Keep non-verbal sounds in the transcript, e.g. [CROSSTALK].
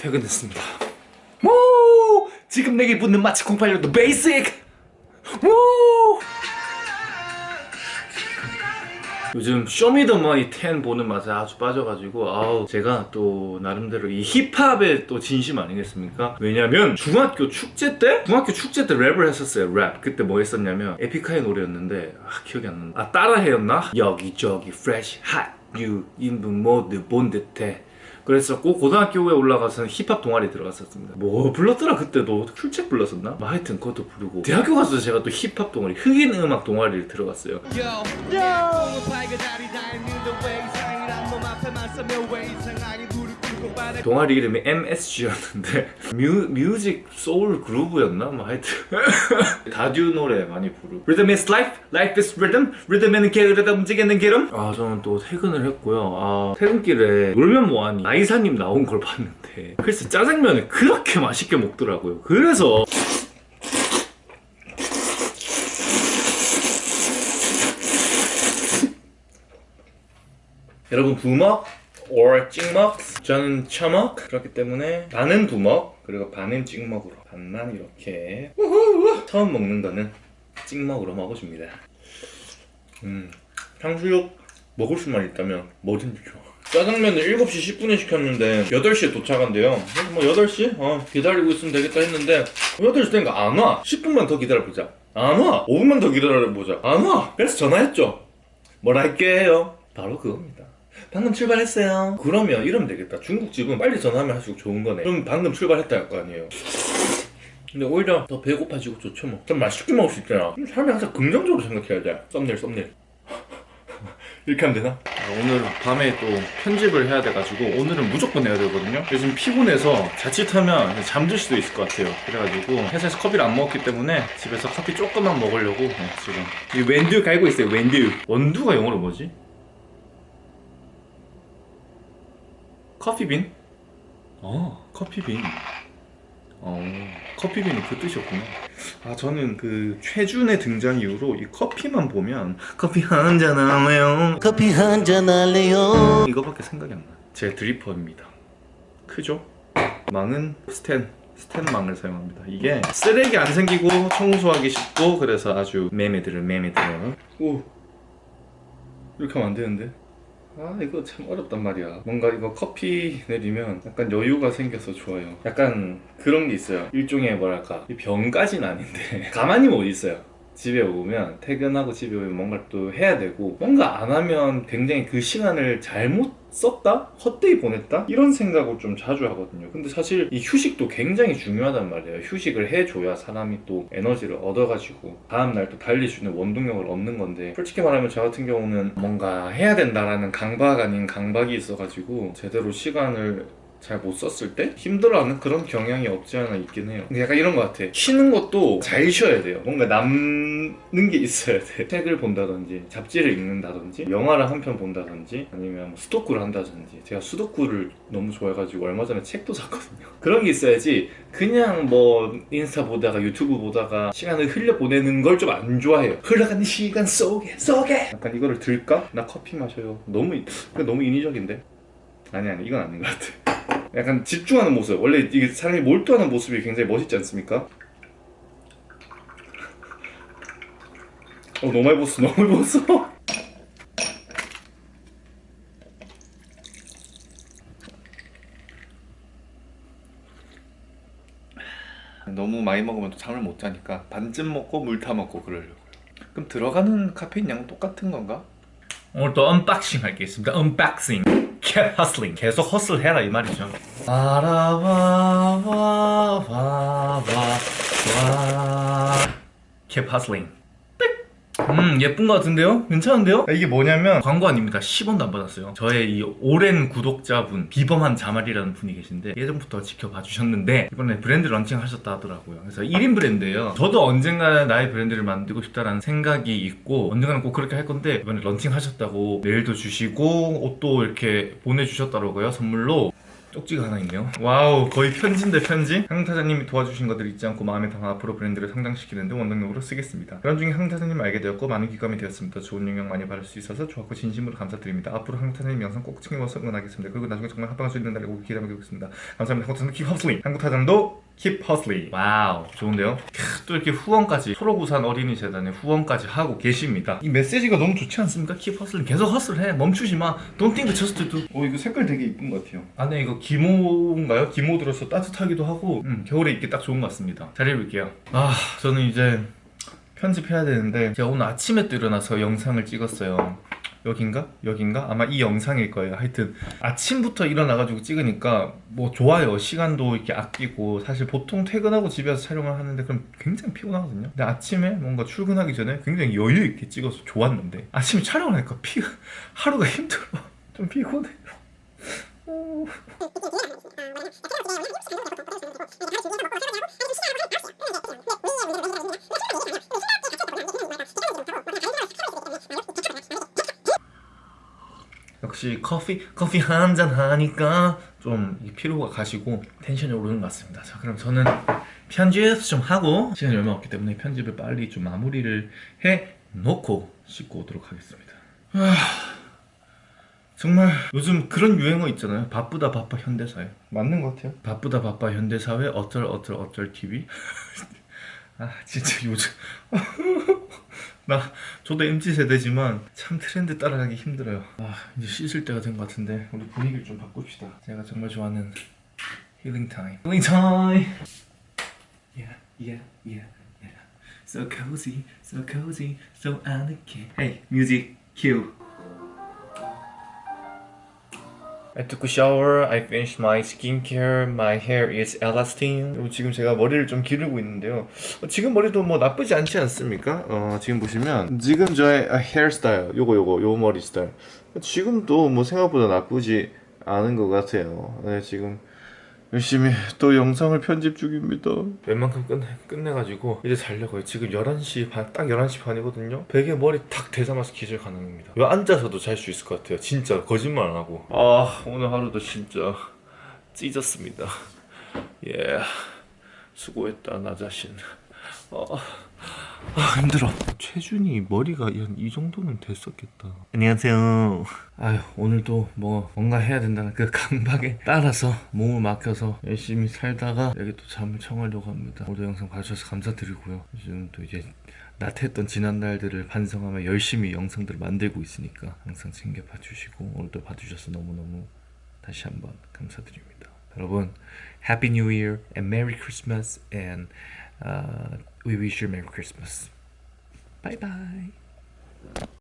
퇴근했습니다 오 지금 내게 붙는 마치 086도 베이직 오 요즘 쇼미더머니 10 보는 맛에 아주 빠져가지고 아우 제가 또 나름대로 이 힙합에 또 진심 아니겠습니까? 왜냐면 중학교 축제 때? 중학교 축제 때 랩을 했었어요 랩 그때 뭐 했었냐면 에픽하이 노래였는데 아 기억이 안 난다 아 따라해였나? 여기저기 fresh hot you 인분 모두 본 듯해 그랬었고 고등학교에 올라가서는 힙합 동아리 들어갔었습니다. 뭐 불렀더라 그때도? 쿨책 불렀었나? 뭐 하여튼 그것도 부르고. 대학교 가서 제가 또 힙합 동아리 흑인 음악 동아리를 들어갔어요 동아리 이름이 MSG였는데 [LAUGHS] 뮤, Music Soul Groove였나? 뭐 하여튼. [LAUGHS] 다듀 노래 많이 부르고. Rhythm is life, life is rhythm. Rhythm에는 게으르다 움직이는 게름. 아 저는 또 퇴근을 했고요. 아 퇴근길에 놀면 뭐하니? 나이사님 나온 걸 봤는데 글쎄 짜장면을 그렇게 맛있게 먹더라고요. 그래서 [LAUGHS] 여러분 부먹 or 찍먹 저는 처먹. 그렇기 때문에 반은 부먹 그리고 반은 찍먹으로. 반만 이렇게. 처음 먹는 거는 찍먹으로 먹어줍니다. 음 탕수육 먹을 수만 있다면 뭐든지 좋아 짜장면을 7시 10분에 시켰는데 8시에 도착한대요. 뭐 8시? 어 기다리고 있으면 되겠다 했는데 8시 되니까 안 와. 10분만 더 기다려보자. 안 와. 5분만 더 기다려보자. 안 와. 그래서 전화했죠. 뭘 할게요. 바로 그겁니다 방금 출발했어요. 그러면 이러면 되겠다. 중국집은 빨리 전화하면 할수록 좋은 거네. 그럼 방금 출발했다 할 거 아니에요? 근데 오히려 더 배고파지고 좋죠 뭐좀 맛있게 먹을 수 있잖아. 사람이 항상 긍정적으로 생각해야 돼. 썸네일 썸네일. [LAUGHS] 이렇게 하면 되나? 오늘 밤에 또 편집을 해야 돼가지고 오늘은 무조건 해야 되거든요. 요즘 피곤해서 자칫하면 잠들 수도 있을 것 같아요. 그래가지고 회사에서 커피를 안 먹었기 때문에 집에서 커피 조금만 먹으려고 네, 지금. 이 웬두 갈고 있어요 웬두 원두가 영어로 뭐지? 커피빈? 어 커피빈. 어 커피빈이 그 뜻이었구나. 아 저는 그 최준의 등장 이후로 이 커피만 보면 커피 한 잔 할래요? 커피 한 잔 할래요? 이거밖에 생각이 안나제 드리퍼입니다. 크죠? 망은 스텐 스텐망을 사용합니다. 이게 쓰레기 안 생기고 청소하기 쉽고 그래서 아주 매매 들어 매매 들어 오. 이렇게 하면 안 되는데 아 이거 참 어렵단 말이야. 뭔가 이거 커피 내리면 약간 여유가 생겨서 좋아요. 약간 그런 게 있어요. 일종의 뭐랄까 병까진 아닌데. [LAUGHS] 가만히 못 있어요 집에 오면 퇴근하고 집에 오면 뭔가 또 해야 되고 뭔가 안 하면 굉장히 그 시간을 잘못 썼다? 헛되이 보냈다? 이런 생각을 좀 자주 하거든요 근데 사실 이 휴식도 굉장히 중요하단 말이에요 휴식을 해줘야 사람이 또 에너지를 얻어가지고 다음날 또 달릴 수 있는 원동력을 얻는 건데 솔직히 말하면 저 같은 경우는 뭔가 해야 된다라는 강박 아닌 강박이 있어가지고 제대로 시간을 잘 못 썼을 때 힘들어하는 그런 경향이 없지 않아 있긴 해요. 근데 약간 이런 것 같아. 쉬는 것도 잘 쉬어야 돼요. 뭔가 남는 게 있어야 돼. [LAUGHS] 책을 본다든지 잡지를 읽는다든지 영화를 한 편 본다든지 아니면 뭐 수도쿠를 한다든지. 제가 수도쿠를 너무 좋아해가지고 얼마 전에 책도 샀거든요. [LAUGHS] 그런 게 있어야지 그냥 뭐 인스타 보다가 유튜브 보다가 시간을 흘려보내는 걸 좀 안 좋아해요. 흘러가는 시간 속에 속에! 약간 이거를 들까? 나 커피 마셔요. 너무 너무 인위적인데? 아니 아니 이건 아닌 것 같아 약간 집중하는 모습 원래 이게 사람이 몰두하는 모습이 굉장히 멋있지 않습니까? 어 너무 많이 벗어 너무 많이 벗어 [LAUGHS] 너무 많이 먹으면 또 잠을 못 자니까 반쯤 먹고 물 타 먹고 그러려고요 그럼 들어가는 카페인 양은 똑같은 건가? 오늘 또 unboxing 할 게 있습니다. unboxing. keep hustling. 계속 hustle 해라 이 말이죠. keep hustling 음 예쁜 것 같은데요? 괜찮은데요? 이게 뭐냐면 광고 아닙니다 10원도 안 받았어요. 저의 이 오랜 구독자분 비범한 자말이라는 분이 계신데 예전부터 지켜봐 주셨는데 이번에 브랜드 런칭 하셨다 하더라고요. 그래서 1인 브랜드예요. 저도 언젠가 나의 브랜드를 만들고 싶다라는 생각이 있고 언젠가는 꼭 그렇게 할 건데 이번에 런칭 하셨다고 메일도 주시고 옷도 이렇게 보내주셨더라고요 선물로 쪽지가 하나 있네요. wow 거의 편지인데 편지? 한타잔님이 도와주신 것들 잊지 않고 마음에 담아 앞으로 브랜드를 성장시키는데 원동력으로 쓰겠습니다. 그런 중에 한타잔님을 알게 되었고 많은 귀감이 되었습니다. 좋은 영향 많이 받을 수 있어서 좋았고 진심으로 감사드립니다. 앞으로 한타잔님 영상 꼭 챙겨서 응원하겠습니다. 그리고 나중에 정말 합방할 수 있는 꼭 기대하고 있습니다. 감사합니다. 한타잔님 keep hustling 한국타잔도 keep hustling wow 좋은데요? 캬, 또 이렇게 후원까지 초록우산 어린이 재단에 후원까지 하고 계십니다. 이 메시지가 너무 좋지 않습니까? keep hustling 계속 hustle해. 멈추지 마. Don't think just do. 어 이거 색깔 되게 이쁜 것 같아요. 안에 이거 기모인가요? 기모 들어서 따뜻하기도 하고 음, 겨울에 입기 딱 좋은 것 같습니다. 잘 입을게요. 아 저는 이제 편집해야 되는데 제가 오늘 아침에 또 일어나서 영상을 찍었어요 여긴가? 여긴가? 아마 이 영상일 거예요. 하여튼 아침부터 일어나가지고 찍으니까 뭐 좋아요. 시간도 이렇게 아끼고 사실 보통 퇴근하고 집에 와서 촬영을 하는데 그럼 굉장히 피곤하거든요. 근데 아침에 뭔가 출근하기 전에 굉장히 여유 있게 찍어서 좋았는데 아침에 촬영을 하니까 피 하루가 힘들어. [LAUGHS] 좀 피곤해요 역시 커피 커피 한 잔 하니까 좀이 피로가 가시고 텐션이 오르는 것 같습니다. 자 그럼 저는 편집 좀 하고 시간이 얼마 없기 때문에 편집을 빨리 좀 마무리를 해 놓고 씻고 오도록 하겠습니다. 아, 정말 요즘 그런 유행어 있잖아요. 바쁘다 바빠 현대사회 맞는 것 같아요. 바쁘다 바빠 현대사회 어쩔 어쩔 어쩔 TV. [LAUGHS] 아 진짜 요즘 [LAUGHS] 나 저도 MZ 세대지만 참 트렌드 따라가기 힘들어요. 아 이제 씻을 때가 된 것 같은데 우리 분위기를 좀 바꿉시다. 제가 정말 좋아하는 힐링 타임. 힐링 타임. Yeah, yeah, yeah. So cozy, so cozy, so 아늑해. Hey, music cue. I took a shower. I finished my skincare. My hair is Elastine. 지금 제가 머리를 좀 기르고 있는데요. 어, 지금 머리도 뭐 나쁘지 않지 않습니까? 어, 지금 보시면 지금 저의 헤어스타일, 요거 요거 요 머리 스타일. 지금도 뭐 생각보다 나쁘지 않은 것 같아요. 네, 지금 열심히 또 영상을 편집 중입니다. 웬만큼 끝내, 끝내가지고 이제 자려고요. 지금 11시 반, 딱 11시 반이거든요. 베개 머리 탁 대자마자 기절 가능합니다. 이거 앉아서도 잘 수 있을 것 같아요. 진짜 거짓말 안 하고. 아 오늘 하루도 진짜 찢었습니다. 예, 수고했다 나 자신. 아, 아 힘들어. 최준이 머리가 한 이 정도는 됐었겠다. 안녕하세요. 아유 오늘도 뭐 뭔가 해야 된다는 그 강박에 따라서 몸을 맡겨서 열심히 살다가 여기 또 잠을 청하려고 합니다. 오늘 영상 봐주셔서 감사드리고요. 지금 또 이제 나태했던 지난 날들을 반성하며 열심히 영상들을 만들고 있으니까 항상 챙겨 봐주시고 오늘도 봐주셔서 너무너무 다시 한번 감사드립니다. 여러분 Happy New Year and Merry Christmas and uh, we wish you a Merry Christmas. Bye bye.